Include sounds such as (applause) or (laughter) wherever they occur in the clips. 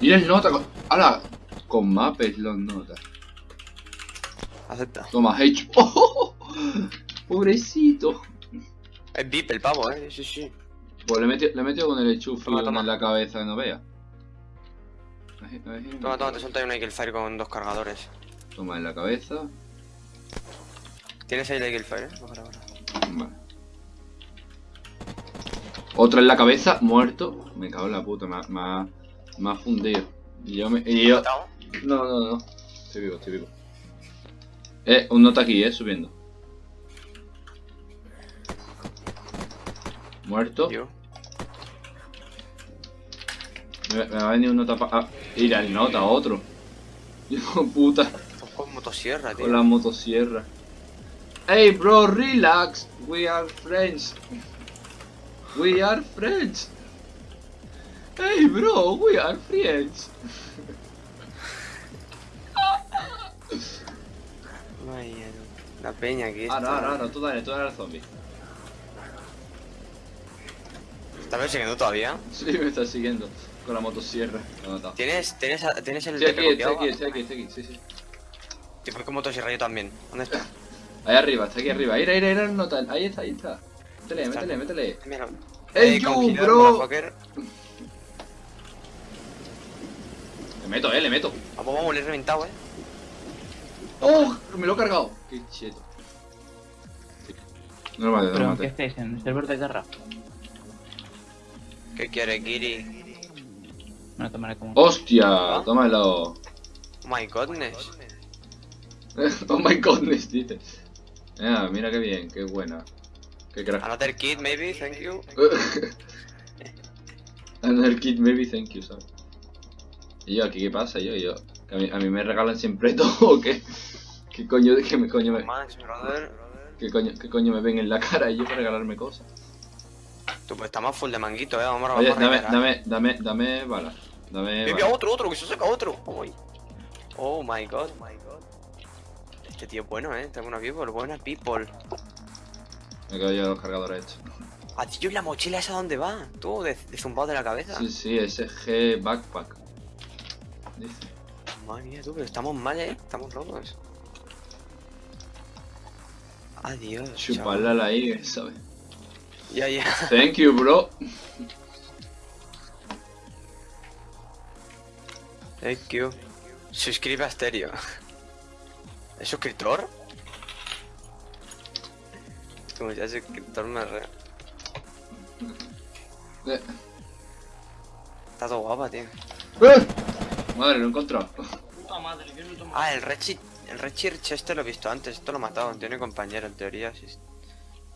Mira el nota con... ¡Hala! Con mapes los notas. Acepta. Toma, H. (laughs) ¡Oh! Pobrecito. Es VIP el pavo, eh. Sí, sí. Pues le metió, le metió con el enchufe Toma, toma. en la cabeza, no vea. Toma, toma, te suelto ahí un Eagle Fire con dos cargadores. Toma en la cabeza. ¿Tienes ahí el Eagle Fire? eh? Ahora, ahora. Vale. Otra en la cabeza, muerto. Me cago en la puta, me ha, me ha- me ha fundido. Y yo me. Y yo. No, no, no. Estoy vivo, estoy vivo. Eh, un nota aquí, eh, subiendo. Muerto. Yo. Me, me va a venir un nota pa. Ah, mira, el nota, otro. (laughs) Hijo puta. Con motosierra, tío. Con la motosierra. Hey, bro, relax. We are friends. We are friends. Hey, bro, we are friends. Ay, ya, no. La peña aquí. Ahora, está- ahora, ahora, tú dale, tú dale al zombie. ¿Estás persiguiendo todavía? Sí, me está siguiendo con la motosierra. ¿Tienes, tienes, tienes el TP aquí, estoy copiado? aquí, estoy aquí, estoy aquí, sí, sí. Te fue con motosierra yo también. ¿Dónde está? Ahí arriba, está aquí arriba. Mira, mira el nota. Ahí está, ahí está. Métele, Está. métele, métele. Mira. Hey, Eh, congelar, bro. Le meto, eh, le meto. Vamos, vamos, le he reventado, eh. ¡Oh! Me lo he cargado. Qué cheto. No lo mate, no lo ¿Pero en qué mate. estáis? ¿En el server de guerra? ¿Qué quiere, Kiri? Me lo tomaré como... ¡Hostia! Tómalo. Oh my godness. (laughs) oh my godness, dice. Ah, mira qué bien, qué buena. Qué crack. Another kid, maybe, thank you. (laughs) Another kid, maybe, thank you, ¿sabes? Y yo, aquí, ¿qué pasa? Yo, yo. Que a, mí, a mí me regalan siempre (laughs) todo, ¿o qué? ¿Qué coño, qué me, coño me, Max, brother. qué coño, qué coño me ven en la cara yo para regalarme cosas? Tú, pues estamos full de manguito, eh. Vamos, a Oye, vamos a dame, dame, dame, dame balas. Dame Mira, balas. otro, otro, que se saca otro. Uy. Oh my god. Este tío es bueno, eh. Tengo una people, buena people. Me quedo yo los cargadores hechos. Ah, tío, ¿y la mochila esa dónde va? Tú, de, de zumbado de la cabeza. Sí, sí, SG Backpack. Dice. Madre mía, tú, pero estamos mal, eh. Estamos rotos. Adiós. Chuparla la I, ¿sabes? Ya, ya. (laughs) Thank you, bro. Thank you. Suscribe a Stereo. ¿Es suscriptor? Como ya suscriptor me re... Eh. Está todo guapa, tío. ¡Eh! Madre, lo he encontrado. Puta madre, yo no tomo. Ah, el Rechi... El Rechirch este lo he visto antes, esto lo he matado, tiene compañero en teoría, sí.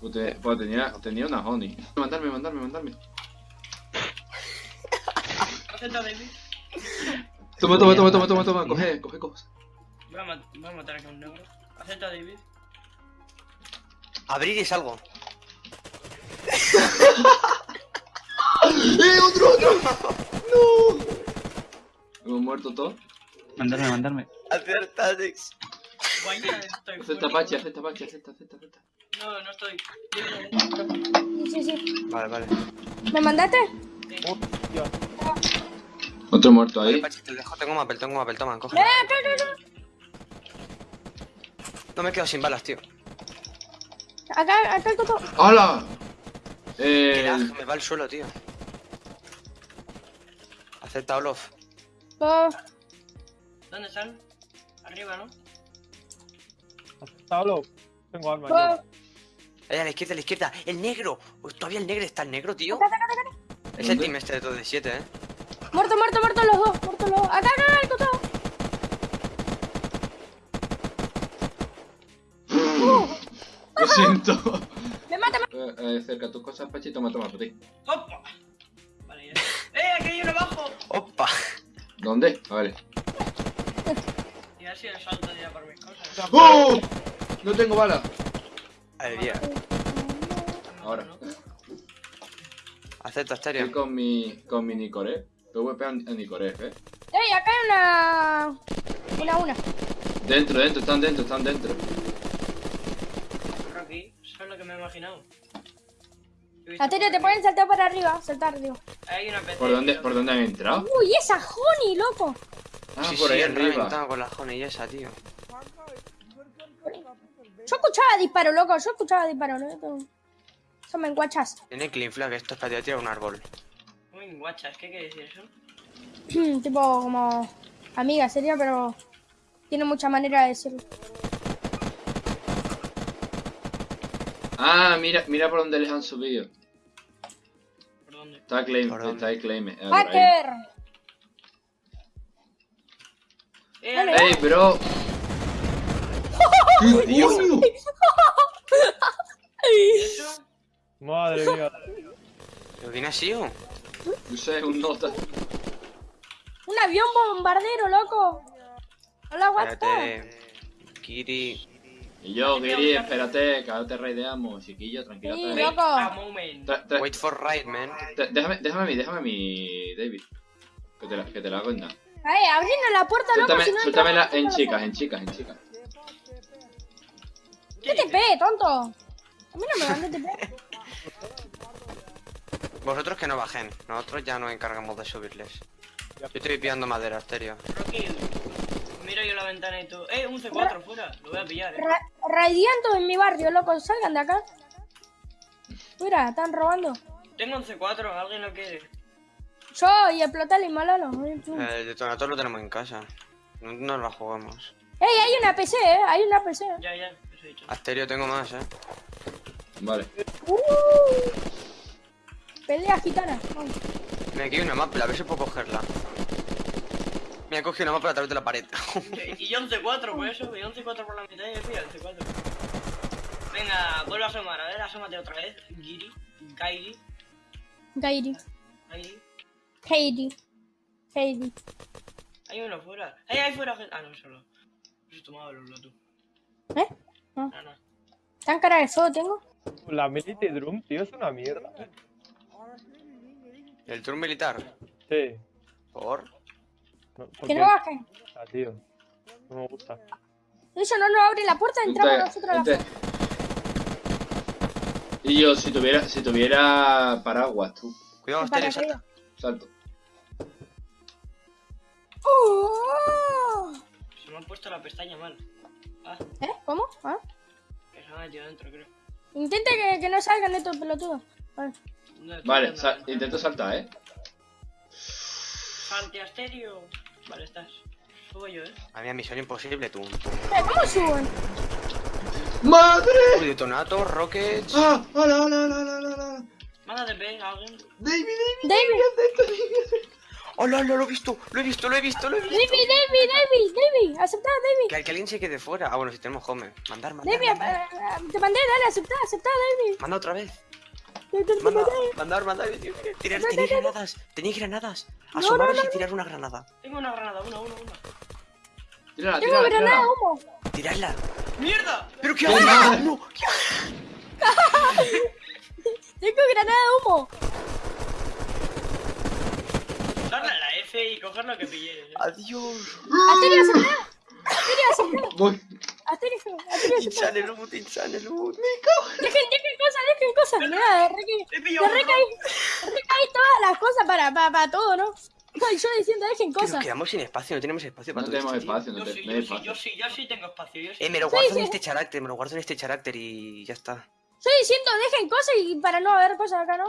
Pues, te- pues tenía, tenía una honey. Mandarme, mandarme, mandarme. Acepta, David. Toma, toma, toma, toma, toma, toma. Coge, coge cosas. Voy a, mat- voy a matar aquí a un negro. Acepta, David. Abrir y salgo. (laughs) ¡Eh, otro, otro! ¡No! ¿Hemos muerto todos? Mandarme, mandarme. Acierta, Alex. Vaya, estoy Acepta. Pachi, acepta Pachi, acepta, acepta, acepta. No, no estoy. Sí, sí. Vale, vale. ¿Me mandaste? Otro muerto Vale, ahí. Pachi, te dejo, tengo mapel, tengo mapel, toma, coge. ¡Eh, acá, acá, No me quedo sin balas, tío. acá! Acá, el coto. ¡Hala! Eh, lag, me va al suelo, tío. Acepta Olof. ¿Dónde están? Arriba, ¿no? Pablo, tengo arma. oh. Ahí a la izquierda, a la izquierda. ¡El negro! Todavía el negro está el negro, tío. Acá, acá, acá, acá. Es el team este de todo de 7, eh. Muerto, muerto, muerto los dos. Muerto los dos. Acá, acá, el coto. lo siento. Me mata, me Eh, eh, cerca tus cosas, Pachi, toma, toma, por ti. ¡Opa! ¿Dónde? Vale. Y así el salto ya por mis cosas. ¡Oh! No tengo bala. Ahí día. Ahora. Acepta, Estoy Stereo. con mi, con mi Nicoré. PvP a Nicoré, ¿eh? Ey, acá hay una. Una, una. Dentro, dentro, están dentro, están dentro. Aquí, eso es lo que me he imaginado. Aterio, te pueden saltar para arriba. Saltar, digo. Hay una PC. ¿Por dónde, ¿Por dónde han entrado? Uy, esa Honey, loco. Ah, sí, por sí, ahí arriba. con la Honey esa, tío. Yo escuchaba disparos, loco. Yo escuchaba disparos, ¿no? Son menguachas. Tiene clean flag, esto es para tirar un árbol. Uy, guachas, ¿qué quiere decir eso? (clears throat) tipo como amiga sería, pero tiene mucha manera de decirlo. Ah, mira, mira por dónde les han subido. Está claim, está ahí claim. eh. ¡Hacker! ¡Eh! ¡Ey, bro! (laughs) ¡Qué coño! ¿Y eso? Madre mía. ¿Pero quién ha sido? No sé, un nota. Un avión bombardero, loco. Hola, what Espérate. Kiri. Y yo, Giri, espérate, que ahora te raideamos, chiquillo, tranquilo. Sí, Wait loco. Tra- tra- Wait for right, man. déjame, déjame a mí, déjame a mí, David. Que te la, que te la hago en nada. Ay, abriendo la puerta, loco, Suéltame, si no entramos en chicas, en chicas, en chicas. ¿Qué TP, tonto? A mí no me dan TP. (laughs) Vosotros que no bajen. Nosotros ya nos encargamos de subirles. Yo estoy pillando madera, estéreo. Rocky, miro yo la ventana y tú. ¡Eh, un C4 fuera! Lo voy a pillar, eh. Ra Radianto en mi barrio, loco. Salgan de acá. Mira, están robando. Tengo un C4, ¿alguien lo quiere? Yo y explotar el malalo. Ey, El detonator lo tenemos en casa. No no nos la jugamos. hay una PC, eh. Hay una PC. Ya, ya, eso he dicho. Asterio tengo más, eh. Vale. Uh, pelea gitana. Vamos. Me aquí hay una mapa, a ver si puedo cogerla. Me ha cogido una mapa a través de la pared. Y yo un C4 por eso, y un C4 por la mitad y he el C4. Venga, vuelvo a asomar, a ver, asómate otra vez. Giri, Gairi, Gairi. Gairi. Heidi. Heidi. Hay uno fuera. ¡Eh, hay fuera gente! Ah, no, solo. Eso tomado el tú. ¿Eh? No. No, no. ¿Tan cara de fuego tengo? La Mility Drum, tío, es una mierda. ¿El tour militar? Sí. ¿Por? No, ¿por Que no bajen. Ah, tío. No me gusta. Eso no nos abre la puerta, entramos Ente- nosotros a la ente- Y yo, si tuviera, si tuviera paraguas, tú, Cuidado, salta. salto. ¡Oh! Se me ha puesto la pestaña mal. Ah, ¿Eh? ¿Cómo? ¿Ah? que se me ha metido dentro, creo. Intente que, que no salgan estos pelotudos. Vale. No, Vale, viendo sa- la ventana. intento saltar, eh. Salte Asterio. Vale, estás. Subo yo, eh. A mí, misión imposible, tú. Eh, ¿Cómo suben? ¡Madre! Uy, detonator, rockets. ¡Ah! ¡Hola, hola, hola, hola, hola, hola! Mándate B a alguien. David, David, David, ¡Hola, lo, lo he visto! ¡Lo he visto, lo he visto, lo he visto! David, David, David, David, aceptá, David. Que, que alguien se quede fuera. Ah, bueno, si tenemos home. Mandar, mandar. David, mandar. eh, eh, te mandé, dale, aceptá, aceptá, David. Manda otra vez. Te- te- te Manda, mandé. mandar, mandar. Tirar, tenéis granadas. Tenéis granadas. no, Asomaros no, y tirar una granada. Tengo una granada, una, una, una. Tírala, Tengo tírala, granada humo. Tiradla. ¡Mierda! ¿Pero qué haces? ¡No! ¿qué haces? Tengo granada de humo. Darle a la F y coger lo que pillé. ¿eh? Adiós. Asterio, aceptá. Asterio, Voy. Asterio, Asterio, aceptá. Insane loot, insane loot. Dejen, dejen cosas, dejen cosas. Pillado te recaí, recaí todas las cosas para, para, para todo, ¿no? Ay, yo diciendo, dejen Que nos cosas. quedamos sin espacio, no tenemos espacio para No todo tenemos espacio, no, Yo sí, yo sí, yo espacio. sí, yo sí tengo espacio. Yo sí. Eh, me lo guardo sí. en este carácter, me lo guardo en este carácter y ya está. Estoy diciendo, dejen cosas y para no haber cosas acá, ¿no?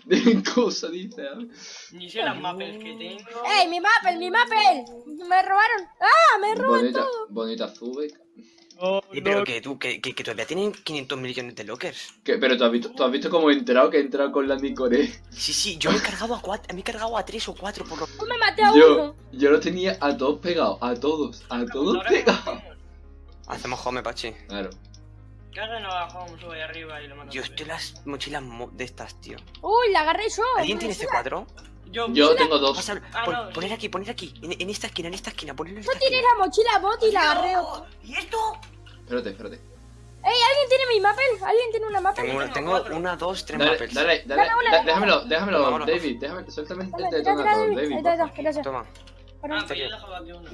(laughs) Dejen cosas, dice. a ver. Ni sé las mapes que tengo. ¡Ey, mi mapel, mi mapel! Me robaron. ¡Ah, me roban Bonita, todo! bonita Zubek. No, Y pero no, que tú, que, que, que todavía tienen 500 millones de lockers. ¿Qué? Pero tú has visto, tú has visto cómo he entrado, que he entrado con la Nicore. Sí, sí, yo me he cargado a cuatro, me he cargado a tres o cuatro por lo... Yo me maté a Yo, uno. yo lo tenía a todos pegados, a todos, a todos pegados. Hacemos home, Pachi. Claro. Cargan abajo, sube ahí arriba y lo mando. Yo estoy las mochilas mo- de estas, tío. Uy, la agarré yo. ¿Alguien tiene Yo C4? Yo, Yo tengo dos. Pásalo, Ah, pon- no, poner sí. aquí, poner aquí. En, en esta esquina, en esta esquina, ponerlo en esta tiré esquina. la mochila bot y la agarré. ¡Oh! ¿Y esto? Espérate, espérate. ¡Ey, alguien tiene mi mapel! ¿Alguien tiene una mapel? Tengo, una, tengo tengo cuatro. una, dos, tres Dale, mapels. dale, dale, una, déjamelo, déjamelo, Vámonos. David, déjame, suéltame el David. Toma. Perdón. Ah, pero yo dejaba aquí una.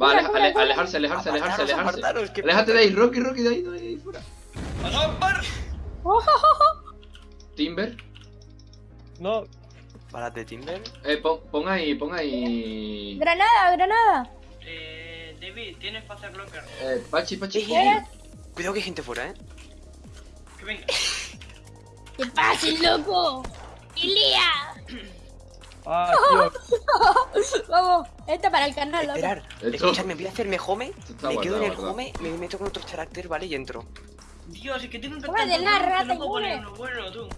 Va, Mira, aleja- mira, ale- mira. alejarse, alejarse, alejarse, alejarse. apartaros, que- Aléjate de ahí, Rocky, Rocky, de ahí, de ahí, fuera. (laughs) Timber. no. De Timber. Eh, pon, pon ahí, pon ahí. Granada, granada. Eh, David, tienes para hacer locker. Eh, Pachi, Pachi. Eh, Cuidado que hay gente fuera, eh. Que venga. (laughs) ¿Qué pasa, loco? ¡Ilía! Ah, tío. (laughs) (laughs) Vamos, esto para el canal, loco. Esperar. Escuchadme, voy a hacerme home. está Me quedo en el home, me meto con otro carácter, ¿vale? Y entro. Dios, es que tengo un Toma de la rata no uno bueno, tú.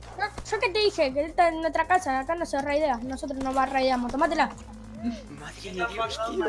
Yo que te dije, que esta es nuestra casa, acá no se raidea, nosotros no va raideamos, tómatela. Madre ¿Qué de Dios, tío.